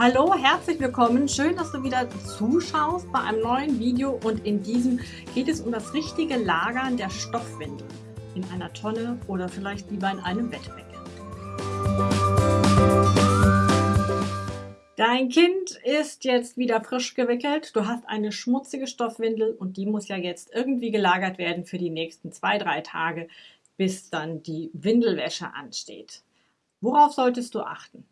Hallo, herzlich willkommen. Schön, dass du wieder zuschaust bei einem neuen Video und in diesem geht es um das richtige Lagern der Stoffwindeln in einer Tonne oder vielleicht lieber in einem Bettbecken. Dein Kind ist jetzt wieder frisch gewickelt. Du hast eine schmutzige Stoffwindel und die muss ja jetzt irgendwie gelagert werden für die nächsten zwei, drei Tage, bis dann die Windelwäsche ansteht. Worauf solltest du achten?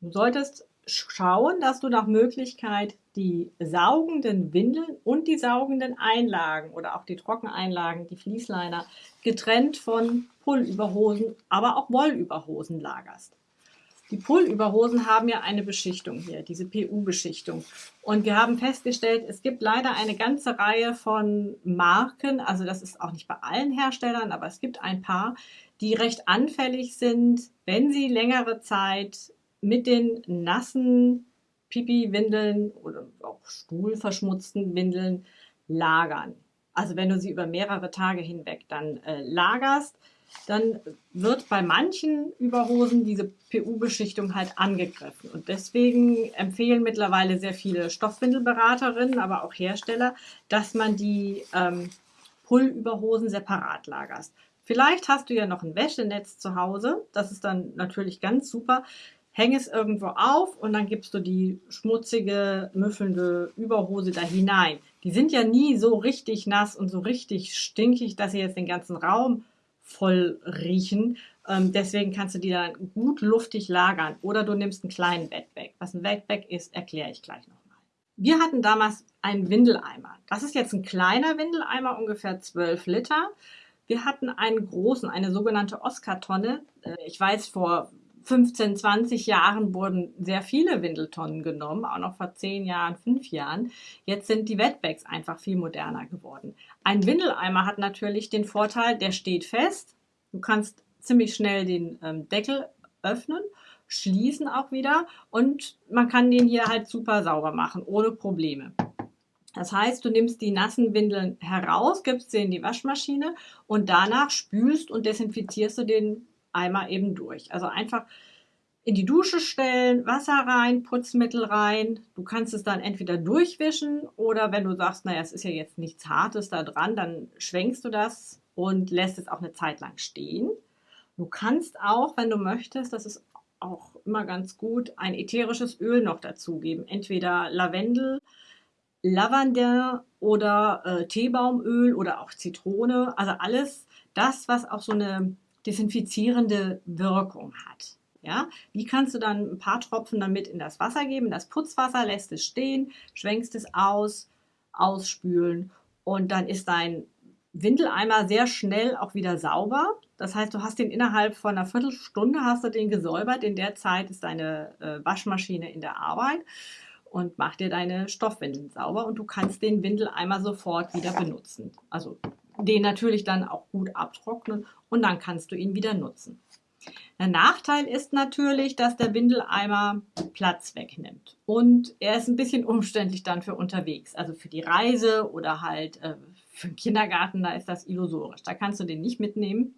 Du solltest schauen, dass du nach Möglichkeit die saugenden Windeln und die saugenden Einlagen oder auch die Trockeneinlagen, die Fließliner, getrennt von Pullüberhosen, aber auch Wollüberhosen lagerst. Die Pullüberhosen haben ja eine Beschichtung hier, diese PU-Beschichtung. Und wir haben festgestellt, es gibt leider eine ganze Reihe von Marken, also das ist auch nicht bei allen Herstellern, aber es gibt ein paar, die recht anfällig sind, wenn sie längere Zeit mit den nassen Pipi-Windeln oder auch stuhlverschmutzten Windeln lagern. Also wenn du sie über mehrere Tage hinweg dann äh, lagerst, dann wird bei manchen Überhosen diese PU-Beschichtung halt angegriffen. Und deswegen empfehlen mittlerweile sehr viele Stoffwindelberaterinnen, aber auch Hersteller, dass man die ähm, Pullüberhosen separat lagerst. Vielleicht hast du ja noch ein Wäschenetz zu Hause. Das ist dann natürlich ganz super häng es irgendwo auf und dann gibst du die schmutzige, müffelnde Überhose da hinein. Die sind ja nie so richtig nass und so richtig stinkig, dass sie jetzt den ganzen Raum voll riechen. Ähm, deswegen kannst du die dann gut luftig lagern. Oder du nimmst einen kleinen Wetbag. Was ein Wetbag ist, erkläre ich gleich nochmal. Wir hatten damals einen Windeleimer. Das ist jetzt ein kleiner Windeleimer, ungefähr 12 Liter. Wir hatten einen großen, eine sogenannte Oscar-Tonne. Äh, ich weiß, vor 15, 20 Jahren wurden sehr viele Windeltonnen genommen, auch noch vor 10 Jahren, 5 Jahren. Jetzt sind die Wetbags einfach viel moderner geworden. Ein Windeleimer hat natürlich den Vorteil, der steht fest. Du kannst ziemlich schnell den ähm, Deckel öffnen, schließen auch wieder und man kann den hier halt super sauber machen, ohne Probleme. Das heißt, du nimmst die nassen Windeln heraus, gibst sie in die Waschmaschine und danach spülst und desinfizierst du den Eimer eben durch. Also einfach in die Dusche stellen, Wasser rein, Putzmittel rein. Du kannst es dann entweder durchwischen oder wenn du sagst, naja, es ist ja jetzt nichts Hartes da dran, dann schwenkst du das und lässt es auch eine Zeit lang stehen. Du kannst auch, wenn du möchtest, das ist auch immer ganz gut, ein ätherisches Öl noch dazugeben. Entweder Lavendel, Lavender oder äh, Teebaumöl oder auch Zitrone. Also alles das, was auch so eine desinfizierende Wirkung hat. Ja, die kannst du dann ein paar Tropfen damit in das Wasser geben, das Putzwasser, lässt es stehen, schwenkst es aus, ausspülen und dann ist dein Windeleimer sehr schnell auch wieder sauber. Das heißt, du hast den innerhalb von einer Viertelstunde hast du den gesäubert. In der Zeit ist deine äh, Waschmaschine in der Arbeit und macht dir deine Stoffwindeln sauber und du kannst den Windeleimer sofort wieder benutzen. Also den natürlich dann auch gut abtrocknen und dann kannst du ihn wieder nutzen. Der Nachteil ist natürlich, dass der Windeleimer Platz wegnimmt und er ist ein bisschen umständlich dann für unterwegs, also für die Reise oder halt äh, für den Kindergarten, da ist das illusorisch. Da kannst du den nicht mitnehmen.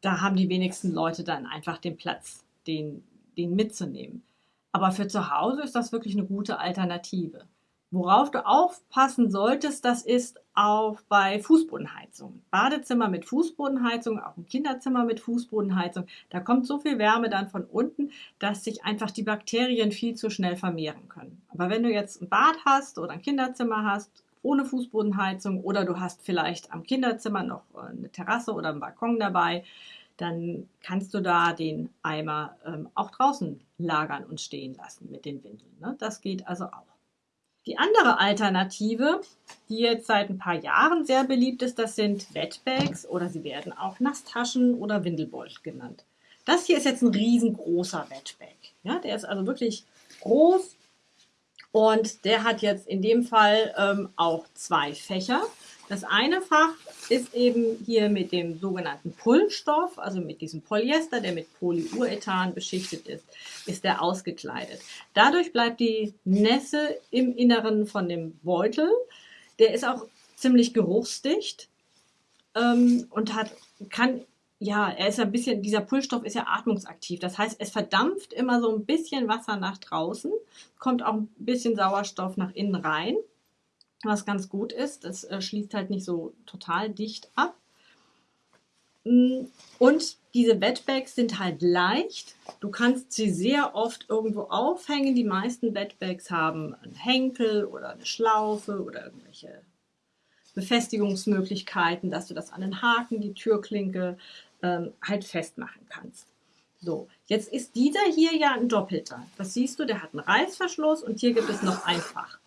Da haben die wenigsten Leute dann einfach den Platz, den, den mitzunehmen. Aber für zu Hause ist das wirklich eine gute Alternative. Worauf du aufpassen solltest, das ist auch bei Fußbodenheizung. Badezimmer mit Fußbodenheizung, auch ein Kinderzimmer mit Fußbodenheizung. Da kommt so viel Wärme dann von unten, dass sich einfach die Bakterien viel zu schnell vermehren können. Aber wenn du jetzt ein Bad hast oder ein Kinderzimmer hast, ohne Fußbodenheizung oder du hast vielleicht am Kinderzimmer noch eine Terrasse oder einen Balkon dabei, dann kannst du da den Eimer ähm, auch draußen lagern und stehen lassen mit den Windeln. Ne? Das geht also auch. Die andere Alternative, die jetzt seit ein paar Jahren sehr beliebt ist, das sind Wetbags oder sie werden auch Nasstaschen oder Windelbeutel genannt. Das hier ist jetzt ein riesengroßer Wetbag. Ja, der ist also wirklich groß und der hat jetzt in dem Fall ähm, auch zwei Fächer. Das eine Fach ist eben hier mit dem sogenannten Pullstoff, also mit diesem Polyester, der mit Polyurethan beschichtet ist, ist der ausgekleidet. Dadurch bleibt die Nässe im Inneren von dem Beutel. Der ist auch ziemlich geruchsdicht ähm, und hat, kann ja, er ist ein bisschen, dieser Pullstoff ist ja atmungsaktiv. Das heißt, es verdampft immer so ein bisschen Wasser nach draußen, kommt auch ein bisschen Sauerstoff nach innen rein, was ganz gut ist. Das äh, schließt halt nicht so total dicht ab. Mm, und diese Wetbags sind halt leicht. Du kannst sie sehr oft irgendwo aufhängen. Die meisten Wetbags haben einen Henkel oder eine Schlaufe oder irgendwelche Befestigungsmöglichkeiten, dass du das an den Haken, die Türklinke ähm, halt festmachen kannst. So, jetzt ist dieser hier ja ein doppelter. Das siehst du, der hat einen Reißverschluss und hier gibt es noch ein Fach.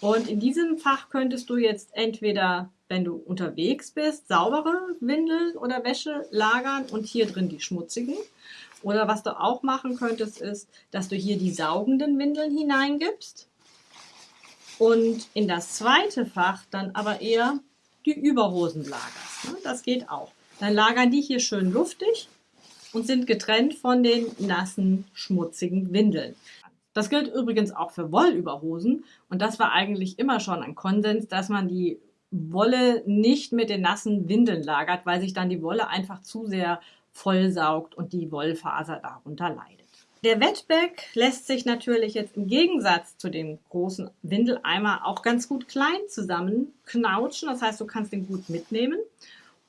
Und in diesem Fach könntest du jetzt entweder, wenn du unterwegs bist, saubere Windeln oder Wäsche lagern und hier drin die schmutzigen. Oder was du auch machen könntest, ist, dass du hier die saugenden Windeln hineingibst und in das zweite Fach dann aber eher die Überhosen lagerst. Ne? Das geht auch. Dann lagern die hier schön luftig und sind getrennt von den nassen, schmutzigen Windeln. Das gilt übrigens auch für Wollüberhosen und das war eigentlich immer schon ein Konsens, dass man die Wolle nicht mit den nassen Windeln lagert, weil sich dann die Wolle einfach zu sehr vollsaugt und die Wollfaser darunter leidet. Der Wetback lässt sich natürlich jetzt im Gegensatz zu dem großen Windeleimer auch ganz gut klein zusammenknautschen. Das heißt, du kannst den gut mitnehmen.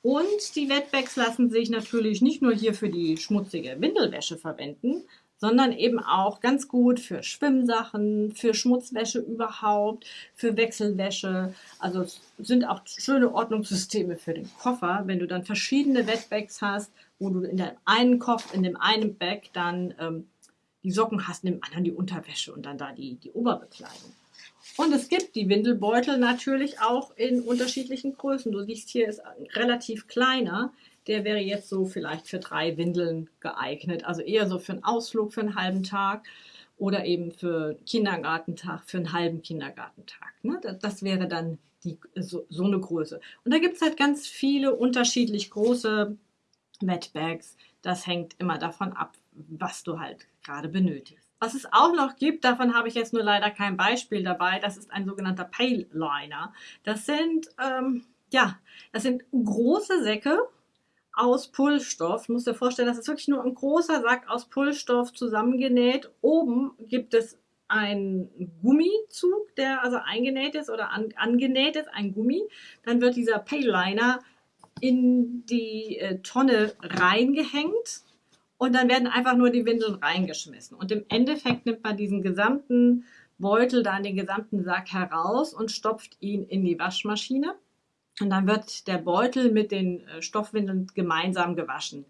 Und die Wetbacks lassen sich natürlich nicht nur hier für die schmutzige Windelwäsche verwenden, sondern eben auch ganz gut für Schwimmsachen, für Schmutzwäsche überhaupt, für Wechselwäsche. Also sind auch schöne Ordnungssysteme für den Koffer, wenn du dann verschiedene Wetbacks hast, wo du in dem einen Koffer, in dem einen Bag dann ähm, die Socken hast, in dem anderen die Unterwäsche und dann da die, die Oberbekleidung. Und es gibt die Windelbeutel natürlich auch in unterschiedlichen Größen. Du siehst, hier ist relativ kleiner. Der wäre jetzt so vielleicht für drei Windeln geeignet. Also eher so für einen Ausflug für einen halben Tag oder eben für Kindergartentag, für einen halben Kindergartentag. Ne? Das wäre dann die, so, so eine Größe. Und da gibt es halt ganz viele unterschiedlich große Wetbags. Das hängt immer davon ab, was du halt gerade benötigst. Was es auch noch gibt, davon habe ich jetzt nur leider kein Beispiel dabei, das ist ein sogenannter Pale Liner. Das sind, ähm, ja, das sind große Säcke aus Pullstoff. Du dir vorstellen, das ist wirklich nur ein großer Sack aus Pullstoff zusammengenäht. Oben gibt es einen Gummizug, der also eingenäht ist oder an, angenäht ist, ein Gummi. Dann wird dieser Pale Liner in die äh, Tonne reingehängt und dann werden einfach nur die Windeln reingeschmissen. Und im Endeffekt nimmt man diesen gesamten Beutel, dann den gesamten Sack heraus und stopft ihn in die Waschmaschine. Und dann wird der Beutel mit den äh, Stoffwindeln gemeinsam gewaschen.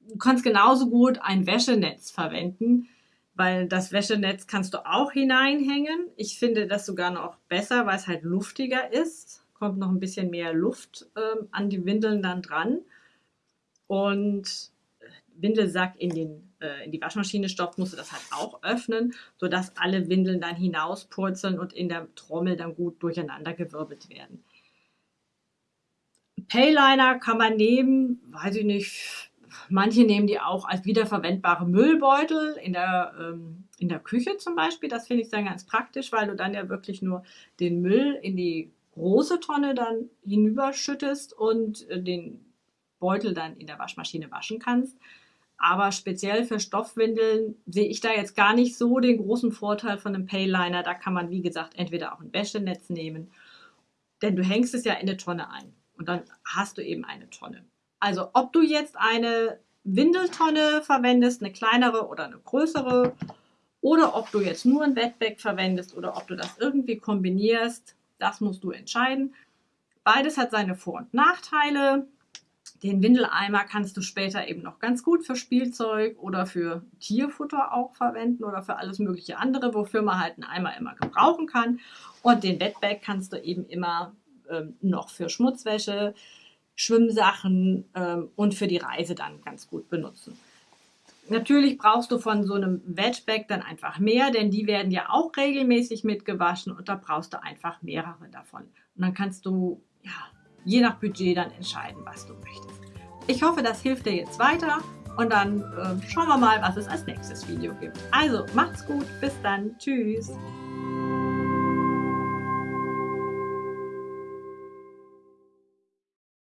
Du kannst genauso gut ein Wäschenetz verwenden, weil das Wäschenetz kannst du auch hineinhängen. Ich finde das sogar noch besser, weil es halt luftiger ist. Kommt noch ein bisschen mehr Luft äh, an die Windeln dann dran. Und Windelsack in, den, äh, in die Waschmaschine stopft, musst du das halt auch öffnen, sodass alle Windeln dann hinauspurzeln und in der Trommel dann gut durcheinander gewirbelt werden. Payliner kann man nehmen, weiß ich nicht, manche nehmen die auch als wiederverwendbare Müllbeutel in der, ähm, in der Küche zum Beispiel. Das finde ich dann ganz praktisch, weil du dann ja wirklich nur den Müll in die große Tonne dann hinüberschüttest und äh, den Beutel dann in der Waschmaschine waschen kannst. Aber speziell für Stoffwindeln sehe ich da jetzt gar nicht so den großen Vorteil von einem Payliner. Da kann man, wie gesagt, entweder auch ein Wäschenetz nehmen, denn du hängst es ja in eine Tonne ein und dann hast du eben eine Tonne. Also ob du jetzt eine Windeltonne verwendest, eine kleinere oder eine größere, oder ob du jetzt nur ein Wetback verwendest oder ob du das irgendwie kombinierst, das musst du entscheiden. Beides hat seine Vor- und Nachteile. Den Windeleimer kannst du später eben noch ganz gut für Spielzeug oder für Tierfutter auch verwenden oder für alles mögliche andere, wofür man halt einen Eimer immer gebrauchen kann. Und den Wetbag kannst du eben immer ähm, noch für Schmutzwäsche, Schwimmsachen ähm, und für die Reise dann ganz gut benutzen. Natürlich brauchst du von so einem Wetbag dann einfach mehr, denn die werden ja auch regelmäßig mitgewaschen und da brauchst du einfach mehrere davon. Und dann kannst du ja, je nach Budget dann entscheiden, was du möchtest. Ich hoffe, das hilft dir jetzt weiter und dann äh, schauen wir mal, was es als nächstes Video gibt. Also, macht's gut, bis dann, tschüss!